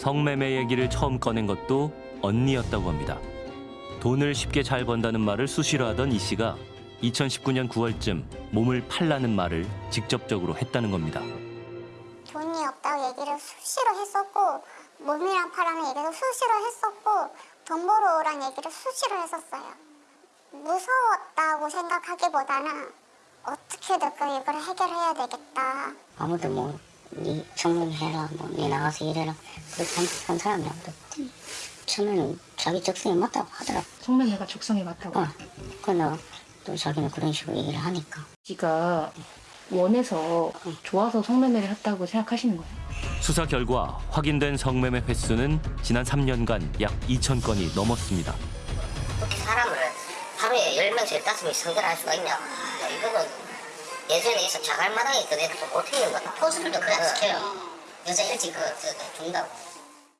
성매매 얘기를 처음 꺼낸 것도 언니였다고 합니다. 돈을 쉽게 잘 번다는 말을 수시로 하던 이 씨가 2019년 9월쯤 몸을 팔라는 말을 직접적으로 했다는 겁니다. 돈이 없다고 얘기를 수시로 했었고 몸이랑 파라는 얘기도 수시로 했었고 돈 벌어 오란 얘기를 수시로 했었어요. 무서웠다고 생각하기보다는 어떻게든 그 이걸 해결해야 되겠다. 아무도 뭐 니 성공해라 뭐니 나가서 일해라 그렇게 한, 한 사람이 없지 처음에는 자기 적성에 맞다고 하더라고 성매매가 적성에 맞다고. 어. 그러나 또 자기는 그런 식으로 얘기를 하니까 씨가 원해서 좋아서 성매매를 했다고 생각하시는 거예요? 수사 결과 확인된 성매매 횟수는 지난 3년간 약 2천 건이 넘었습니다. 어떻게 사람을 하루에 10명씩 15명씩 상대를 할 수가 있냐 야, 이거는 예전에 있어 자갈마당에 그 애들 어떻게 있는 거야 포수들도 그냥 시켜요. 여자 일찍 그, 그, 그 준다고